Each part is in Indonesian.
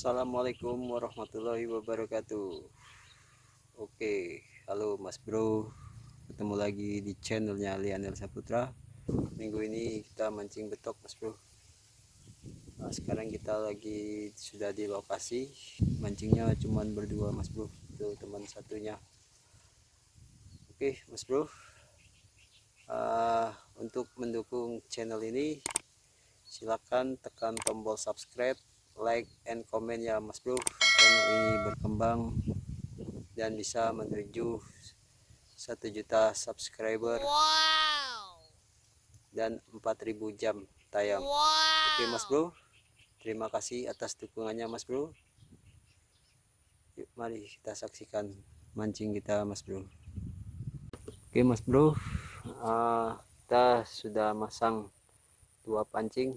Assalamualaikum warahmatullahi wabarakatuh. Oke halo mas bro. Ketemu lagi di channelnya Lianel Saputra. Minggu ini kita mancing betok mas bro. Nah, sekarang kita lagi sudah di lokasi. Mancingnya cuman berdua mas bro. Itu teman satunya. Oke mas bro. Uh, untuk mendukung channel ini silakan tekan tombol subscribe like and comment ya mas bro. Channel ini berkembang dan bisa menuju satu juta subscriber wow. dan 4000 jam tayang. Wow. oke mas bro. Terima kasih atas dukungannya mas bro. Yuk mari kita saksikan mancing kita mas bro. Oke mas bro. Uh, kita sudah masang dua pancing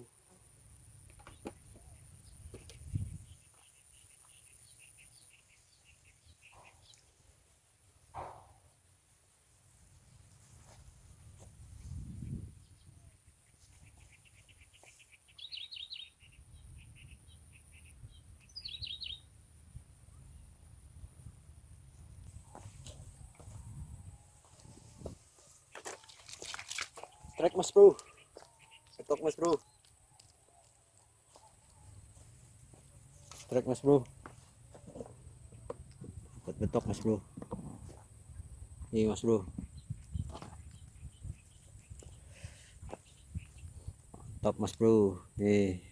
Trek mas bro. Ketok mas bro. Trek mas bro. Dapat betok mas bro. Ini mas bro. Top mas bro. Nih.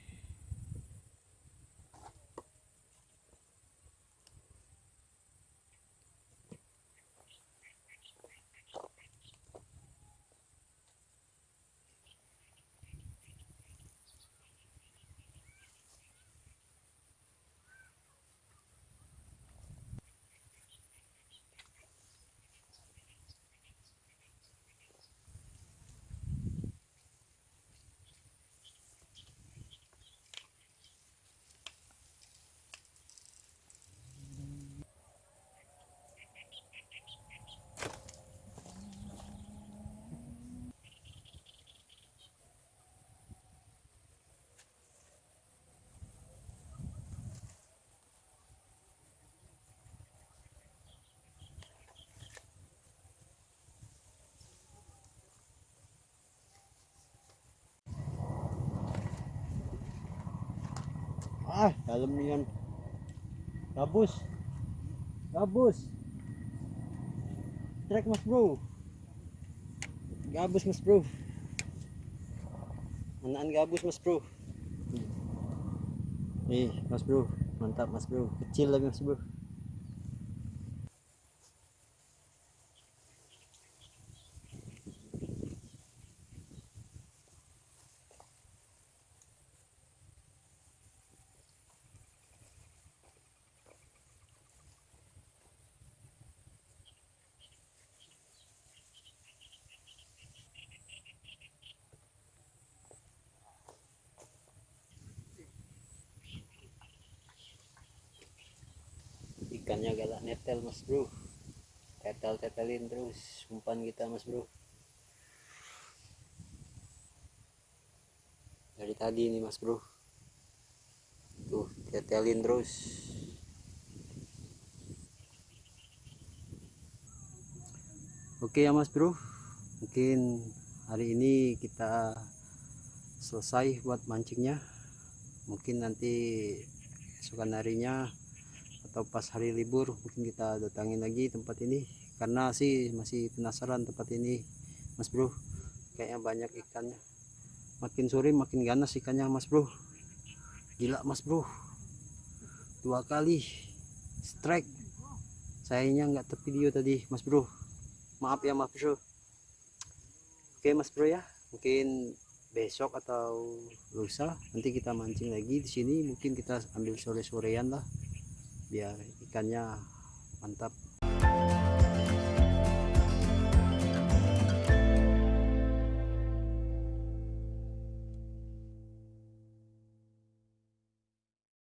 Ah dalam niyan gabus. Gabus. Trek mas bro. Gabus mas bro. Manaan gabus mas bro. Nih mas bro. Mantap mas bro. Kecil lagi mas bro ikannya galak netel mas bro. Tetel tetelin terus umpan kita mas bro. Dari tadi nih mas bro. Tuh tetelin terus. Oke ya mas bro. Mungkin hari ini kita selesai buat mancingnya. Mungkin nanti esokan harinya atau pas hari libur mungkin kita datangin lagi tempat ini. Karena sih masih penasaran tempat ini mas bro. Kayaknya banyak ikannya. Makin sore makin ganas ikannya mas bro. Gila mas bro. Dua kali strike. Sayangnya nggak tervideo tadi mas bro. Maaf ya mas bro. Oke mas bro ya. Mungkin besok atau lusa nanti kita mancing lagi di sini. Mungkin kita ambil sore-sorean lah biar ikannya mantap